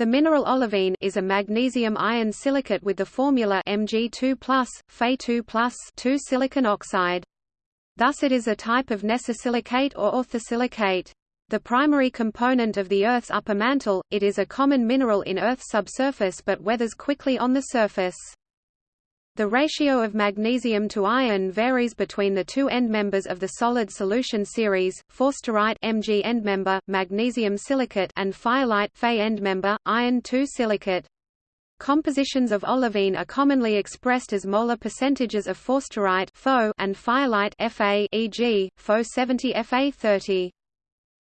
The mineral olivine is a magnesium iron silicate with the formula Mg2+, Fe2+, 2 silicon oxide. Thus it is a type of nesosilicate or orthosilicate. The primary component of the Earth's upper mantle, it is a common mineral in Earth's subsurface but weathers quickly on the surface. The ratio of magnesium to iron varies between the two endmembers of the solid solution series, forsterite Mg endmember, magnesium silicate and fayalite Fe endmember, iron 2 silicate. Compositions of olivine are commonly expressed as molar percentages of forsterite and fayalite Fa e.g., Fe 70 Fa 30.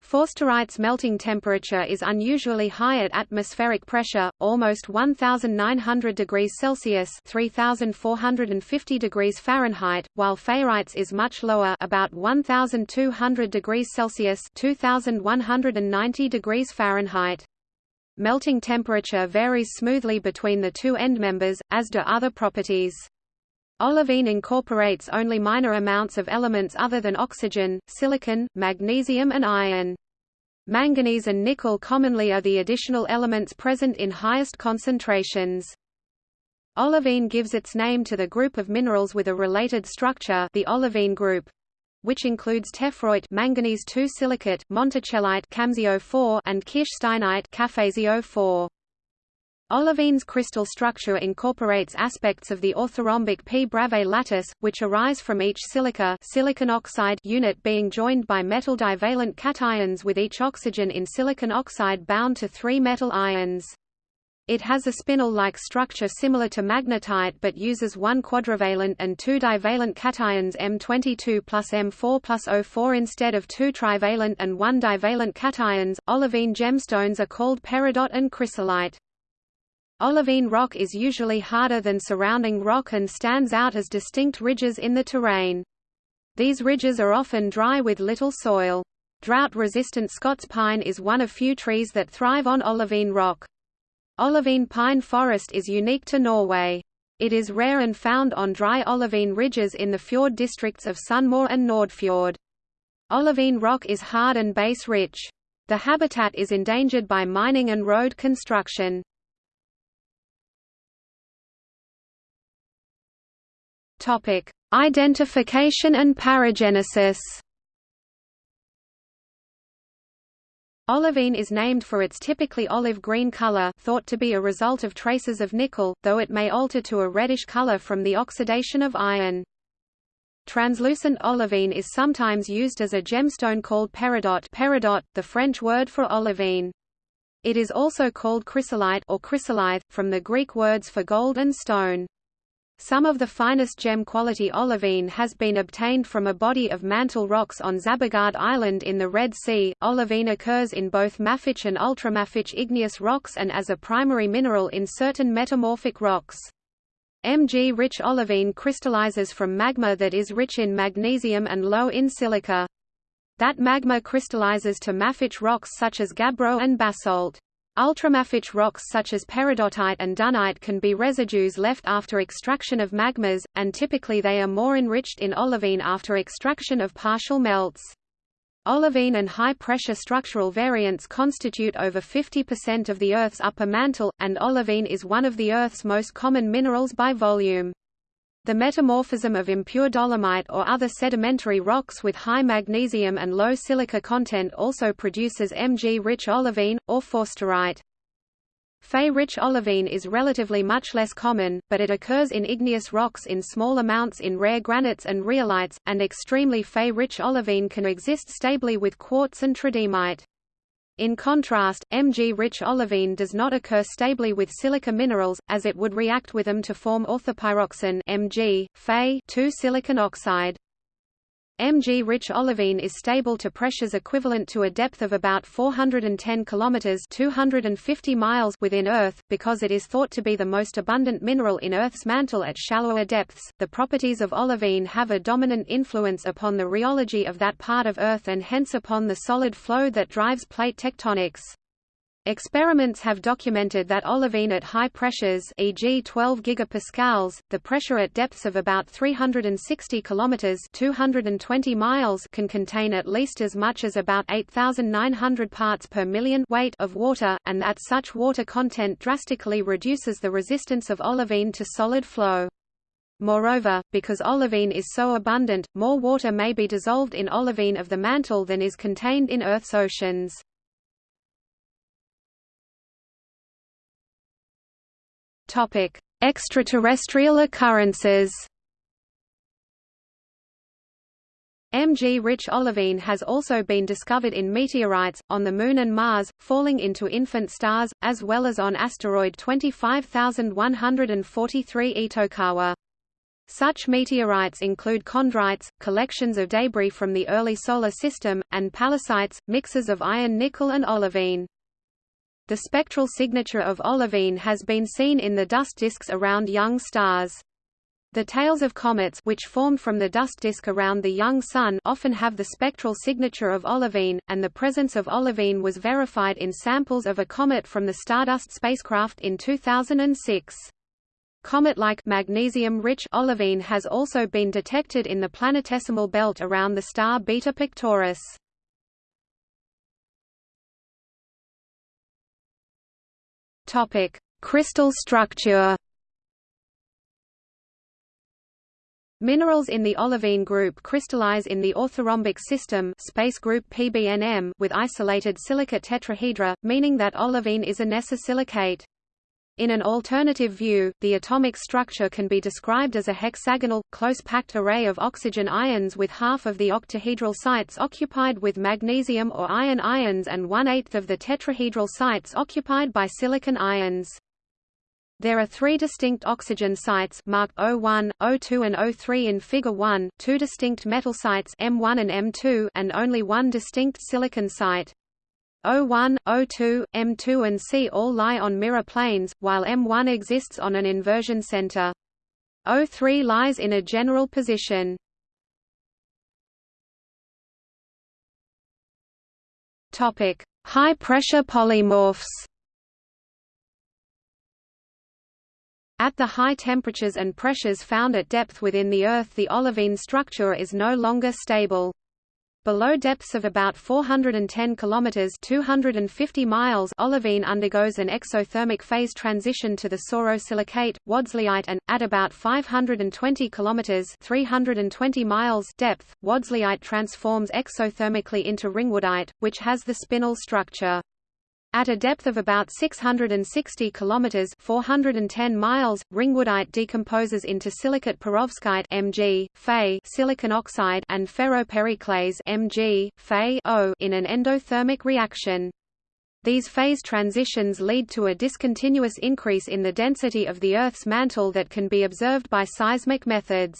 Forsterite's melting temperature is unusually high at atmospheric pressure, almost 1900 degrees Celsius (3450 degrees Fahrenheit), while fayalite's is much lower, about 1200 degrees Celsius (2190 degrees Fahrenheit). Melting temperature varies smoothly between the two endmembers, as do other properties. Olivine incorporates only minor amounts of elements other than oxygen, silicon, magnesium and iron. Manganese and nickel commonly are the additional elements present in highest concentrations. Olivine gives its name to the group of minerals with a related structure the olivine group, which includes tephroite manganese 2 silicate, monticellite CaMsO4 and kirschsteinite CaFeSiO4. Olivine's crystal structure incorporates aspects of the orthorhombic P Bravais lattice, which arise from each silica silicon oxide unit being joined by metal divalent cations with each oxygen in silicon oxide bound to three metal ions. It has a spinel-like structure similar to magnetite but uses one quadrivalent and two divalent cations M22 plus M4 plus O4 instead of two trivalent and one divalent cations. Olivine gemstones are called peridot and chrysolite. Olivine rock is usually harder than surrounding rock and stands out as distinct ridges in the terrain. These ridges are often dry with little soil. Drought-resistant Scots pine is one of few trees that thrive on olivine rock. Olivine pine forest is unique to Norway. It is rare and found on dry olivine ridges in the fjord districts of Sunnmøre and Nordfjord. Olivine rock is hard and base-rich. The habitat is endangered by mining and road construction. Topic: Identification and paragenesis. Olivine is named for its typically olive-green color thought to be a result of traces of nickel, though it may alter to a reddish color from the oxidation of iron. Translucent olivine is sometimes used as a gemstone called peridot, peridot the French word for olivine. It is also called chrysolite or chrysolithe, from the Greek words for gold and stone. Some of the finest gem-quality olivine has been obtained from a body of mantle rocks on Zabargad Island in the Red Sea. Olivine occurs in both mafic and ultramafic igneous rocks and as a primary mineral in certain metamorphic rocks. Mg-rich olivine crystallizes from magma that is rich in magnesium and low in silica. That magma crystallizes to mafic rocks such as gabbro and basalt. Ultramafic rocks such as peridotite and dunite can be residues left after extraction of magmas, and typically they are more enriched in olivine after extraction of partial melts. Olivine and high-pressure structural variants constitute over 50% of the Earth's upper mantle, and olivine is one of the Earth's most common minerals by volume. The metamorphism of impure dolomite or other sedimentary rocks with high magnesium and low silica content also produces Mg-rich olivine, or forsterite. Fe-rich olivine is relatively much less common, but it occurs in igneous rocks in small amounts in rare granites and rhyolites, and extremely Fe-rich olivine can exist stably with quartz and tridymite. In contrast, Mg-rich olivine does not occur stably with silica minerals, as it would react with them to form orthopyroxene Mg, Fe 2 silicon oxide. Mg-rich olivine is stable to pressures equivalent to a depth of about 410 km 250 miles within Earth, because it is thought to be the most abundant mineral in Earth's mantle at shallower depths. The properties of olivine have a dominant influence upon the rheology of that part of Earth and hence upon the solid flow that drives plate tectonics. Experiments have documented that olivine at high pressures e.g. 12 gigapascals, the pressure at depths of about 360 kilometers 220 miles can contain at least as much as about 8900 parts per million weight of water, and that such water content drastically reduces the resistance of olivine to solid flow. Moreover, because olivine is so abundant, more water may be dissolved in olivine of the mantle than is contained in Earth's oceans. Topic: Extraterrestrial occurrences. Mg-rich olivine has also been discovered in meteorites, on the Moon and Mars, falling into infant stars, as well as on asteroid 25143 Itokawa. Such meteorites include chondrites, collections of debris from the early Solar System, and pallasites, mixes of iron nickel and olivine. The spectral signature of olivine has been seen in the dust disks around young stars. The tails of comets which formed from the dust disk around the young Sun often have the spectral signature of olivine, and the presence of olivine was verified in samples of a comet from the Stardust spacecraft in 2006. Comet-like magnesium-rich olivine has also been detected in the planetesimal belt around the star Beta Pictoris. Topic: Crystal structure. Minerals in the olivine group crystallize in the orthorhombic system space group PBNM with isolated silicate tetrahedra, meaning that olivine is a nesosilicate. In an alternative view, the atomic structure can be described as a hexagonal, close-packed array of oxygen ions with half of the octahedral sites occupied with magnesium or iron ions and one-eighth of the tetrahedral sites occupied by silicon ions. There are three distinct oxygen sites marked O1, O2 and O3 in Figure 1, two distinct metal sites M1 and M2 and only one distinct silicon site. O1, O2, M2 and C all lie on mirror planes, while M1 exists on an inversion center. O3 lies in a general position. Topic: High pressure polymorphs. At the high temperatures and pressures found at depth within the Earth the olivine structure is no longer stable. Below depths of about 410 kilometers (250 miles), olivine undergoes an exothermic phase transition to the sorosilicate, wadsleyite and at about 520 kilometers (320 miles) depth, wadsleyite transforms exothermically into ringwoodite, which has the spinel structure. At a depth of about 660 kilometers (410 miles), ringwoodite decomposes into silicate perovskite (Mg), Fe, silicon oxide, and ferropericlase (Mg, Fe O) in an endothermic reaction. These phase transitions lead to a discontinuous increase in the density of the Earth's mantle that can be observed by seismic methods.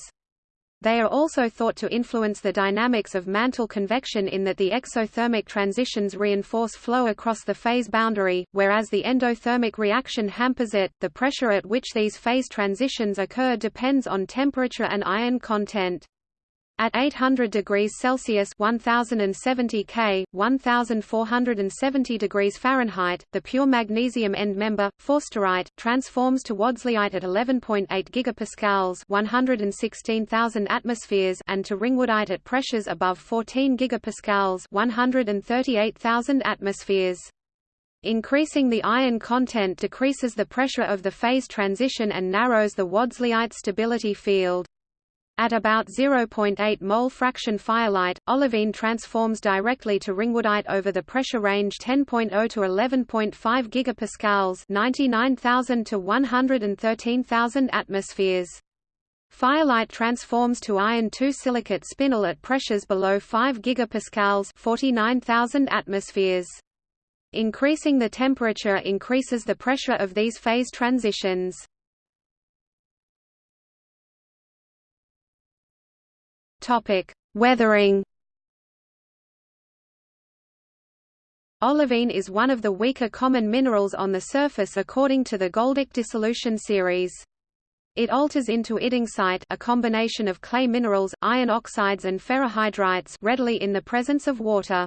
They are also thought to influence the dynamics of mantle convection in that the exothermic transitions reinforce flow across the phase boundary, whereas the endothermic reaction hampers it. The pressure at which these phase transitions occur depends on temperature and ion content. At 800 degrees Celsius 1070 K, 1470 degrees Fahrenheit, the pure magnesium end member, forsterite, transforms to wadsleyite at 11.8 gigapascals 116,000 atmospheres and to ringwoodite at pressures above 14 gigapascals 138,000 atmospheres. Increasing the iron content decreases the pressure of the phase transition and narrows the wadsleyite stability field. At about 0.8 mole fraction fayalite, olivine transforms directly to ringwoodite over the pressure range 10.0 to 11.5 gigapascals, 99,000 to 113,000 atmospheres. Fayalite transforms to iron 2 silicate spinel at pressures below 5 gigapascals, 49,000 atmospheres. Increasing the temperature increases the pressure of these phase transitions. Topic: Weathering. Olivine is one of the weaker common minerals on the surface according to the Goldich dissolution series. It alters into iddingsite a combination of clay minerals, iron oxides and ferrihydrites readily in the presence of water.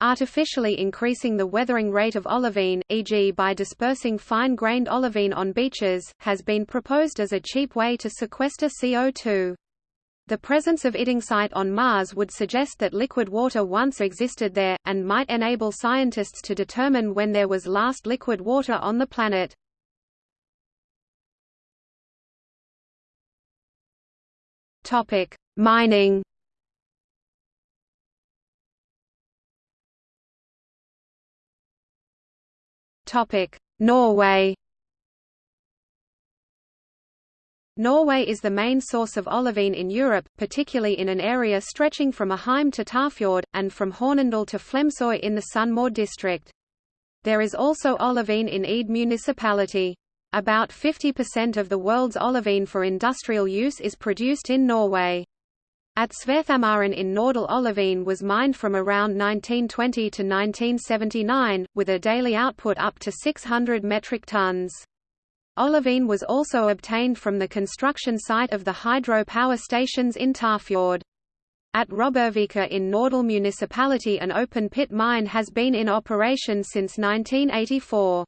Artificially increasing the weathering rate of olivine, e.g. by dispersing fine-grained olivine on beaches, has been proposed as a cheap way to sequester CO2. The presence of Iddingsite on Mars would suggest that liquid water once existed there, and might enable scientists to determine when there was last liquid water on the planet. Mining. Norway. Norway is the main source of olivine in Europe, particularly in an area stretching from Aheim to Tafjord, and from Hornindal to Flemsøy in the Sunnmøre district. There is also olivine in Ed municipality. About 50% of the world's olivine for industrial use is produced in Norway. At Svarthamaren in Norddal olivine was mined from around 1920 to 1979, with a daily output up to 600 metric tons. Olivine was also obtained from the construction site of the hydro power stations in Tafjord. At Robbervika in Norddal municipality an open-pit mine has been in operation since 1984.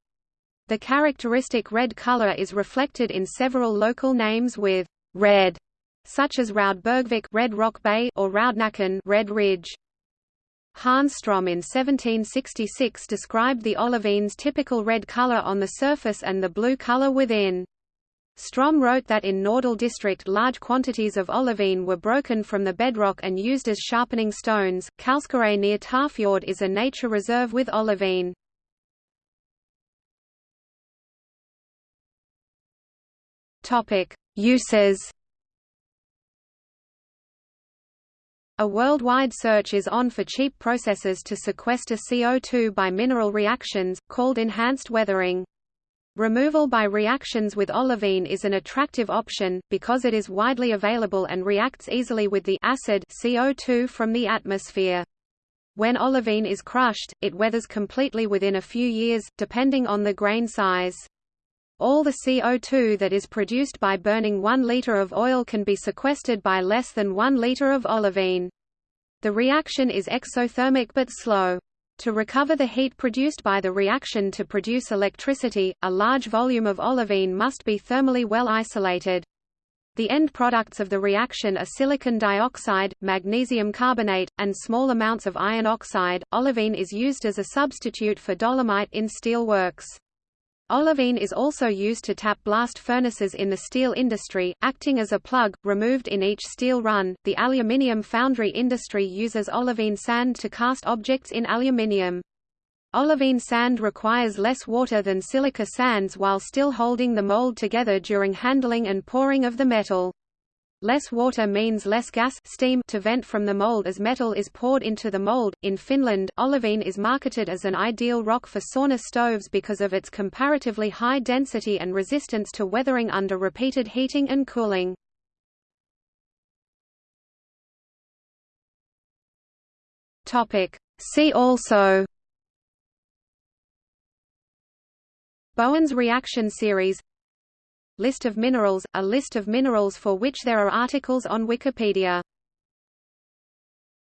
The characteristic red color is reflected in several local names with red, such as Raudbergvik Red Rock Bay or Raudnakken Red Ridge. Hans Strom in 1766 described the olivine's typical red color on the surface and the blue color within. Strom wrote that in Norddal district large quantities of olivine were broken from the bedrock and used as sharpening stones. Kallskaret near Tafjord is a nature reserve with olivine. Topic: Uses A worldwide search is on for cheap processes to sequester CO2 by mineral reactions, called enhanced weathering. Removal by reactions with olivine is an attractive option, because it is widely available and reacts easily with the acid CO2 from the atmosphere. When olivine is crushed, it weathers completely within a few years, depending on the grain size. All the CO2 that is produced by burning 1 liter of oil can be sequestered by less than 1 liter of olivine. The reaction is exothermic but slow. To recover the heat produced by the reaction to produce electricity, a large volume of olivine must be thermally well isolated. The end products of the reaction are silicon dioxide, magnesium carbonate, and small amounts of iron oxide. Olivine is used as a substitute for dolomite in steel works. Olivine is also used to tap blast furnaces in the steel industry, acting as a plug, removed in each steel run. The aluminium foundry industry uses olivine sand to cast objects in aluminium. Olivine sand requires less water than silica sands while still holding the mold together during handling and pouring of the metal. Less water means less gas steam to vent from the mold as metal is poured into the mold. In Finland, olivine is marketed as an ideal rock for sauna stoves because of its comparatively high density and resistance to weathering under repeated heating and cooling. Topic: See also Bowen's reaction series List of minerals – A list of minerals for which there are articles on Wikipedia